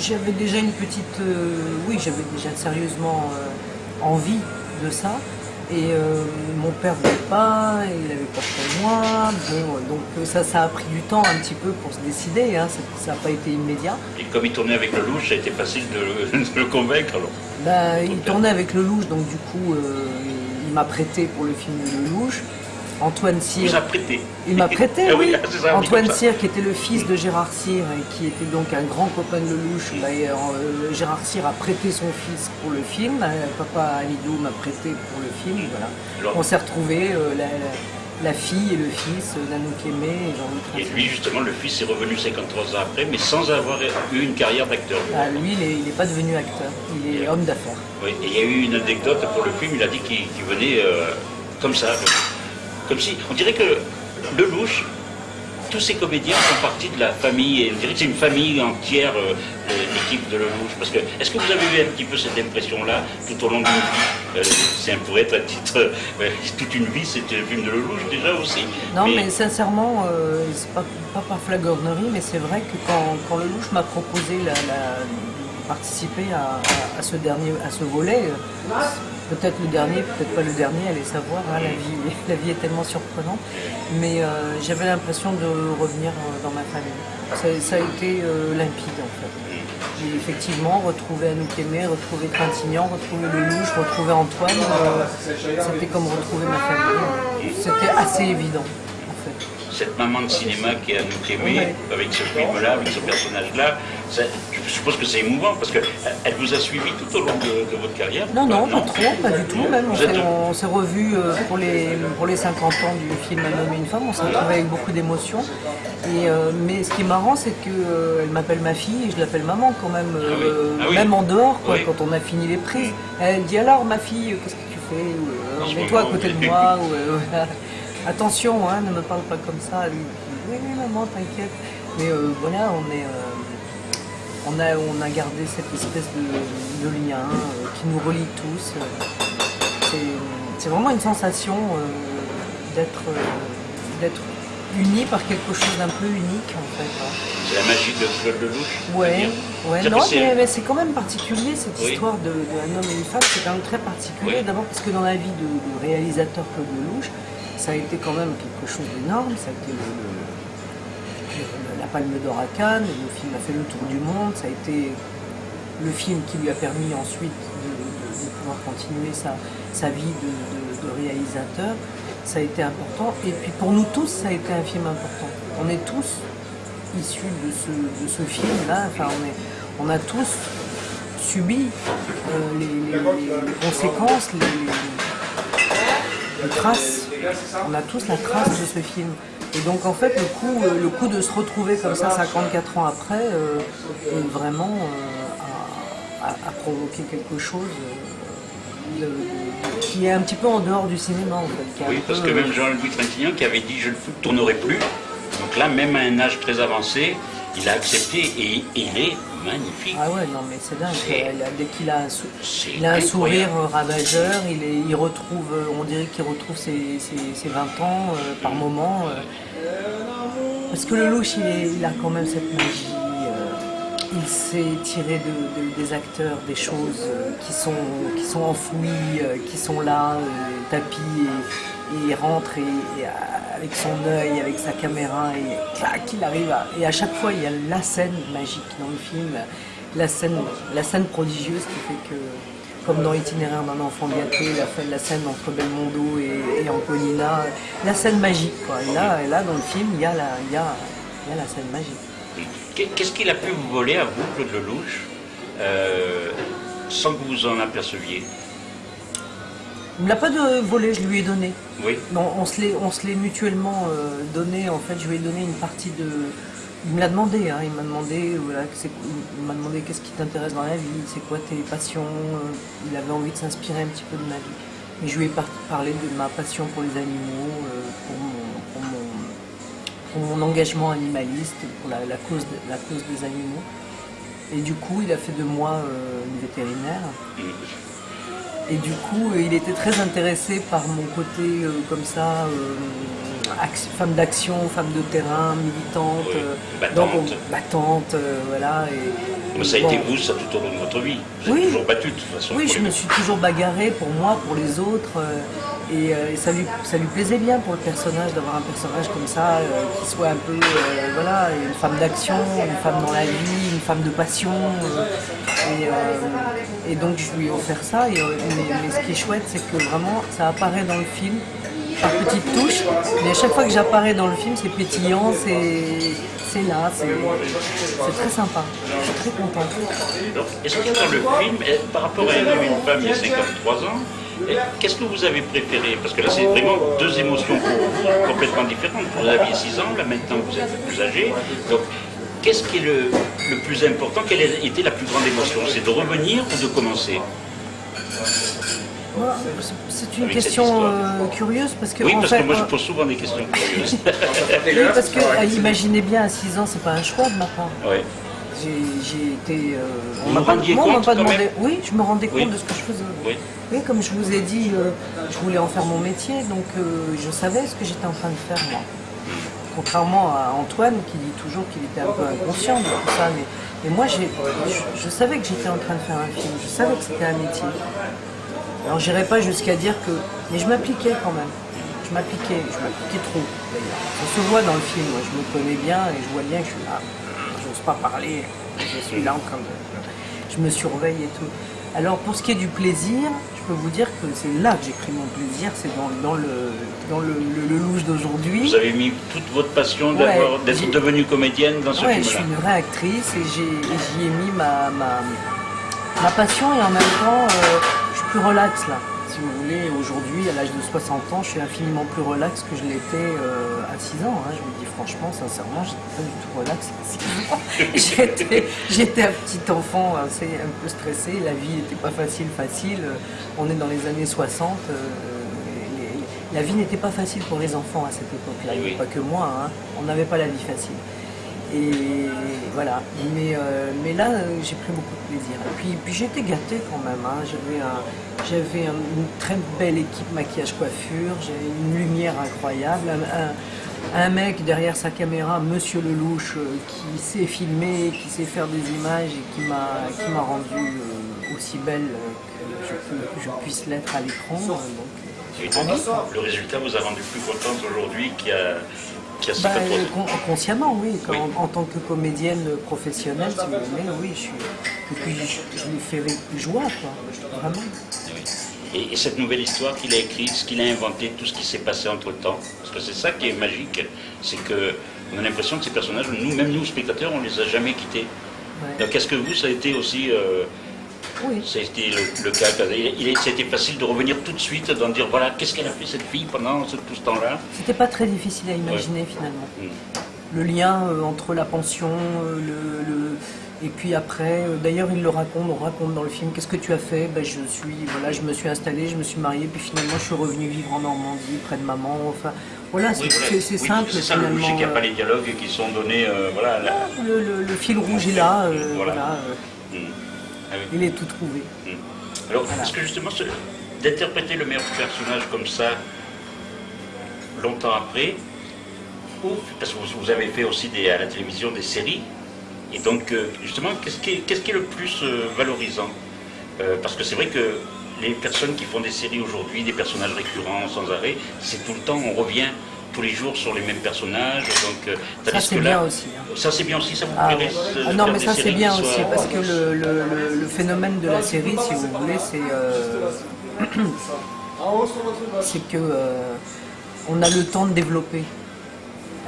J'avais déjà une petite... euh, oui, j'avais déjà sérieusement euh, envie de ça. Et euh, mon père ne voulait pas, il avait peur pour moi. Bon, donc ça, ça a pris du temps un petit peu pour se décider. hein. Ça- n'a pas été immédiat. Et comme il tournait avec le louche, ça a été facile de, le- de le convaincre. Alors. Bah, il tournait avec Lelouch, donc du coup, il m'a prêté pour le film de Lelouch. Antoine Cyr, prêté. il m'a prêté, Ah oui. oui, Antoine. Cyr, qui était le fils de Gérard Cyr et qui était donc un grand copain de Lelouch. Et, euh, Gérard Cyr a prêté son fils pour le film. Euh, Papa Amidou m'a prêté pour le film. Voilà. Alors- On s'est retrouvés, euh, la, fille et le fils, Nanouk Aimé et Jean-Luc Et lui, justement, le fils est revenu 53 ans après, mais sans avoir eu une carrière d'acteur. Ah, lui, il n'est pas devenu acteur, il est homme d'affaires. Oui, et il y a eu une anecdote pour le film, il a dit qu'il venait comme ça, comme si, on dirait que Lelouch, tous ces comédiens font partie de la famille, et on dirait que c'est une famille entière, euh, l'équipe de Lelouch, parce que, est-ce que vous avez eu un petit peu cette impression-là tout au long d'une vie? Euh, C'est un être à titre, euh, toute une vie, c'était le film de Lelouch déjà aussi. Non, mais, sincèrement, euh, c'est pas, pas par flagornerie, mais c'est vrai que quand, quand Lelouch m'a proposé la, la- de participer à, à- à ce dernier, à ce volet, peut-être le dernier, peut-être pas le dernier, allez savoir, hein, la, vie, la vie est tellement surprenante, mais euh, j'avais l'impression de revenir euh, dans ma famille. Ça, ça a été euh, limpide en fait. J'ai effectivement retrouvé Anouk Aimé, retrouvé Trintignant, retrouvé Lelouch, retrouvé Antoine. euh, C'était comme retrouver ma famille. C'était assez évident en fait. cette maman de cinéma qui est aimer, Ouais. avec ce film-là, avec ce personnage-là, ça- je suppose que c'est émouvant parce qu'elle vous a suivi tout au long de, de votre carrière Non, non, Enfin, pas trop, pas du tout. Même, on s'est- revus euh, pour les, pour les 50 ans du film Un homme et une femme. On s'est retrouvés avec beaucoup d'émotion. Et, euh, mais ce qui est marrant, c'est qu'elle m'appelle ma fille et je l'appelle maman quand même, euh, Ah oui. Ah oui. même en dehors, quoi, Oui. quand on a fini les prises. Elle dit alors, ma fille, qu'est-ce que tu fais? Euh, Mets-toi à côté de moi. ou, euh. Attention, hein, ne me parle pas comme ça. Elle dit, oui, oui, maman, t'inquiète. Mais euh, voilà, on est. on a, on a gardé cette espèce de, de lien euh, qui nous relie tous. C'est- vraiment une sensation euh, d'être euh, d'être unis par quelque chose d'un peu unique en fait. hein. C'est la magie de Claude Lelouch Ouais, ouais, non, mais, mais c'est quand même particulier cette Oui. histoire de, de un homme et une femme, c'est quand même très particulier. Oui. D'abord parce que dans la vie de, réalisateur Claude Lelouch, ça a été quand même quelque chose d'énorme. Ça a été le- le- le- la Palme d'Or à Cannes, le film a fait le tour du monde, ça a été le film qui lui a permis ensuite de, pouvoir continuer sa, vie de, réalisateur. Ça a été important. Et puis pour nous tous, ça a été un film important. On est tous issus de ce, film-là. Enfin, on, a tous subi euh, les, conséquences, les traces. On a tous la trace de ce film. Et donc en fait, le coup, euh, le coup de se retrouver comme ça 54 ans après euh, est vraiment euh, a, a- a provoqué quelque chose euh, de- de- qui est un petit peu en dehors du cinéma en fait. Oui, parce peu, que euh, même Jean-Louis Trintignant qui avait dit je ne tournerai plus, donc là, même à un âge très avancé, il a accepté et, et il est magnifique. Ah ouais, non mais c'est dingue. Dès qu'il a un, sou- C'est il a un sourire euh, ravageur, il, est, il retrouve, euh, on dirait qu'il retrouve ses, ses- ses 20 ans euh, par moment. euh. Parce que le louche, il, est- il a quand même cette magie. euh, il sait tirer de- de- des acteurs des choses qui, sont, qui sont enfouies, qui sont là, tapis, et, et il rentre et, et, avec son œil, avec sa caméra, et clac, il arrive à... Et à chaque fois, il y a la scène magique dans le film, la scène, la scène prodigieuse qui fait que, comme dans Itinéraire d'un enfant gâté, la, la scène entre Belmondo et, et Antonina, la scène magique, quoi. Et là, et là dans le film, il y a la, il y a, il y a la scène magique. Qu'est- Qu'est-ce qu'il a pu vous voler à vous, Claude Lelouch, euh, sans que vous en aperceviez? Il ne l'a pas de volé, je lui ai donné. Oui. Non, on se l'est, on se l'est mutuellement euh, donné. En fait, je lui ai donné une partie de. Il me l'a demandé. hein, il m'a demandé, voilà, il m'a demandé qu'est-ce qui t'intéresse dans la vie, c'est quoi tes passions. euh, Il avait envie de s'inspirer un petit peu de ma vie. Mais je lui ai par- parlé de ma passion pour les animaux, euh, pour, mon, pour, mon, pour mon engagement animaliste, pour la, la cause, de- la cause des animaux. Et du coup, il a fait de moi euh, une vétérinaire. Et du coup, il était très intéressé par mon côté euh, comme ça, euh, femme d'action, femme de terrain, militante, euh, battante, battante voilà. Et, ça a été vous, ça tout au long de votre vie. Vous oui. êtes toujours battu de toute façon. Oui, je me suis toujours bagarrée pour moi, pour les autres. Et, ça, lui, ça lui plaisait bien pour le personnage d'avoir un personnage comme ça, qui soit un peu, voilà, une femme d'action, une femme dans la vie, une femme de passion. Et, donc je lui ai offert ça. Et, mais, ce qui est chouette, c'est que vraiment, ça apparaît dans le film par petites touches. Mais à chaque fois que j'apparais dans le film, c'est pétillant, c'est là, c'est très sympa. Je suis très contente. Est-ce que dans le film, eh, par rapport à une femme a 53 ans, eh, Qu'est-ce que vous avez préféré? Parce que là, c'est vraiment deux émotions complètement différentes. Vous aviez 6 ans, là maintenant vous êtes plus âgé. Qu'est-ce qui est le, plus important? Quelle a été la plus grande émotion? C'est de revenir ou de commencer? C'est une question euh, curieuse parce que. Oui, parce que moi je pose souvent des questions curieuses. oui, parce que euh, imaginez bien à 6 ans, c'est pas un choix de ma part. Oui. J'ai été. Euh, on m'a pas, pas demandé. Oui, je me rendais compte de ce que je faisais. Oui. oui comme je vous ai dit, je voulais en faire mon métier, donc je savais ce que j'étais en train de faire moi. Contrairement à Antoine qui dit toujours qu'il était un peu inconscient de tout ça. Mais, moi, je, savais que j'étais en train de faire un film, je savais que c'était un métier. Alors j'irai pas jusqu'à dire que... Mais je m'appliquais quand même. Je m'appliquais, je m'appliquais trop d'ailleurs. Se voit dans le film, moi je me connais bien et je vois bien que je suis là. J'ose pas parler, je suis là en train de... Je me surveille et tout. Alors pour ce qui est du plaisir, je peux vous dire que c'est là que j'ai pris mon plaisir, c'est dans, le, dans le, louche d'aujourd'hui. Vous avez mis toute votre passion d'être devenue comédienne dans ce film-là je suis une vraie actrice et j'y ai, mis ma, ma, passion et en même temps, euh, je suis plus relax là si vous voulez, aujourd'hui, à l'âge de 60 ans, je suis infiniment plus relax que je l'étais euh, à 6 ans. Hein. Je vous dis franchement, sincèrement, j'étais pas du tout relax à 6 ans. j'étais un petit enfant assez, un peu stressé, la vie n'était pas facile, facile. On est dans les années 60. Euh, la vie n'était pas facile pour les enfants à cette époque-là, eh pas que moi, hein. on n'avait pas la vie facile. Et voilà. Mais, euh, mais là, j'ai pris beaucoup de plaisir. Et puis, été gâtée quand même. Hein. J'avais une très belle équipe maquillage coiffure, j'avais une lumière incroyable, un, mec derrière sa caméra, Monsieur Lelouch, euh, qui sait filmer, qui sait faire des images et qui m'a rendu euh, aussi belle que je, puisse l'être à l'écran. le résultat vous a rendu plus contente aujourd'hui qu'il y a bah, consciemment, oui. En, tant que comédienne professionnelle, si vous voulez, oui, je suis. Et puis je, lui fais joie, quoi. Vraiment. Et, cette nouvelle histoire qu'il a écrite, ce qu'il a inventé, tout ce qui s'est passé entre temps, parce que c'est ça qui est magique, c'est que on a l'impression que ces personnages, nous, même nous spectateurs, on les a jamais quittés. Donc est-ce que vous, ça a été aussi euh, oui. C'était le, le, cas. Il, c'était facile de revenir tout de suite, d'en dire voilà, qu'est-ce qu'elle a fait cette fille pendant tout ce temps-là? C'était pas très difficile à imaginer finalement. Mm. Le lien euh, entre la pension, euh, le, et puis après, euh, d'ailleurs il le raconte, on raconte dans le film, qu'est-ce que tu as fait? Ben, je, suis, voilà, je me suis installée, je me suis mariée, puis finalement je suis revenue vivre en Normandie, près de maman. Enfin, voilà, c'est simple. C'est ça le logique, il n'y a pas les dialogues qui sont donnés. voilà, le, fil rouge est là. voilà. Ah il est tout trouvé. Hmm. Alors, est-ce que justement, d'interpréter le meilleur personnage comme ça, longtemps après, ou, parce que vous, avez fait aussi des, à la télévision des séries, et donc, euh, justement, qu'est-ce qui, qui, est le plus euh, valorisant? Euh, Parce que c'est vrai que les personnes qui font des séries aujourd'hui, des personnages récurrents sans arrêt, c'est tout le temps, on revient tous les jours sur les mêmes personnages. Donc, euh, ça c'est bien aussi. Hein. Ça c'est bien aussi, ça vous ah, ah non mais ça c'est bien aussi parce que le, phénomène de la série, si vous voulez, c'est euh, c'est que euh, on a le temps de développer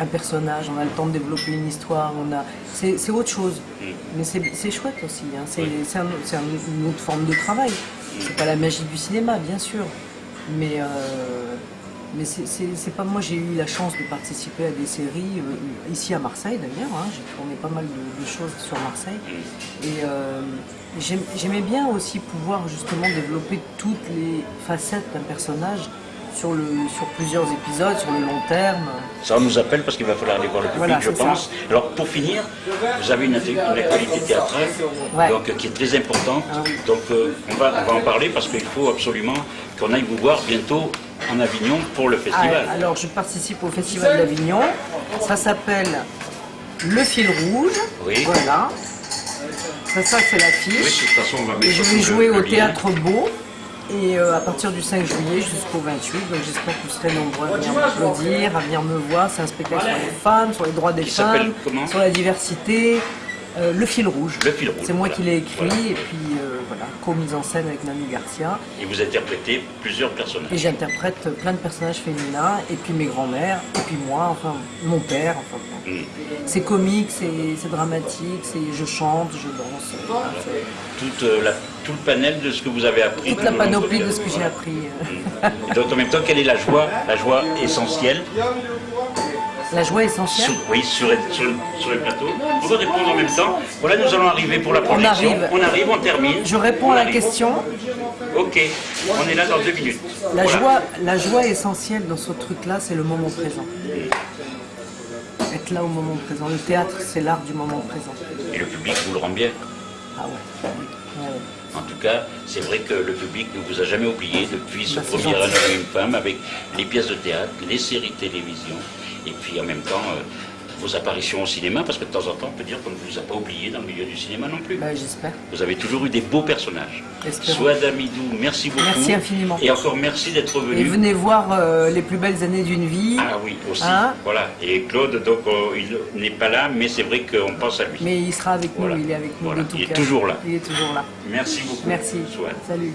un personnage, on a le temps de développer une histoire, on a c'est autre chose. Mm. Mais c'est chouette aussi. Hein. C'est une autre forme de travail. C'est pas la magie du cinéma, bien sûr. Mais mais c'est pas moi, j'ai eu la chance de participer à des séries, euh, ici à Marseille d'ailleurs, hein, j'ai tourné pas mal de, choses sur Marseille. Et euh, j'aimais bien aussi pouvoir justement développer toutes les facettes d'un personnage sur, le, sur plusieurs épisodes, sur le long terme. Ça, on nous appelle parce qu'il va falloir aller voir le public, Voilà, je ça. pense. Alors, pour finir, vous avez une, une actualité théâtrale Ouais. donc, qui est très importante. Ah oui. Donc, euh, on, va, on va en parler parce qu'il faut absolument qu'on aille vous voir bientôt en Avignon pour le festival. Ah, alors, je participe au Festival d'Avignon. Ça s'appelle Le fil rouge. Oui. Voilà. Ça, ça c'est oui, de l'affiche. toute façon, on va mettre Et je vais jouer au lien. Théâtre Beau. Et euh, à partir du 5 juillet jusqu'au 28, donc j'espère que vous serez nombreux à venir m'applaudir, à venir me voir. C'est un spectacle sur les femmes, sur les droits des Qui femmes, sur la diversité. Euh, le fil rouge. Le fil rouge, C'est moi voilà. qui l'ai écrit Voilà. et puis euh, co-mise en scène avec Nani Garcia. Et vous interprétez plusieurs personnages. Et j'interprète plein de personnages féminins, et puis mes grands-mères, et puis moi, enfin mon père. Enfin. Mm. C'est comique, c'est dramatique, c'est je chante, je danse. voilà, c'est Toute, euh, la- tout le panel de ce que vous avez appris. toute la panoplie de ce que j'ai vie. appris. Et donc, en même temps, quelle est la joie La joie essentielle La joie essentielle. Sur, oui, sur, sur, sur le plateau. On va répondre en même temps. Voilà, nous allons arriver pour la projection. arrive. on arrive, on termine. Je réponds On à la arrive. question. Ok, on est là dans deux minutes. La Voilà. joie, la joie essentielle dans ce truc-là, c'est le moment présent. Être là au moment présent. Le théâtre, c'est l'art du moment présent. Et le public vous le rend bien. Ah ouais. En tout cas, c'est vrai que le public ne vous a jamais oublié depuis ce Bah, premier une femme avec les pièces de théâtre, les séries de télévision et puis en même temps euh, vos apparitions au cinéma parce que de temps en temps on peut dire qu'on ne vous a pas oublié dans le milieu du cinéma non plus. Bah, J'espère. Vous avez toujours eu des beaux personnages. Espérons. Souad Amidou, merci beaucoup. Merci infiniment. Et encore merci d'être Et venu. venez voir euh, les plus belles années d'une vie. Ah oui, aussi. Hein voilà. Et Claude, donc, euh, il n'est pas là, mais c'est vrai qu'on pense à lui. Mais il sera avec nous, il est avec nous Voilà. de tout Il est toujours là. Il est toujours là. Merci beaucoup. Merci. Salut.